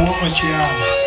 amo, te amo.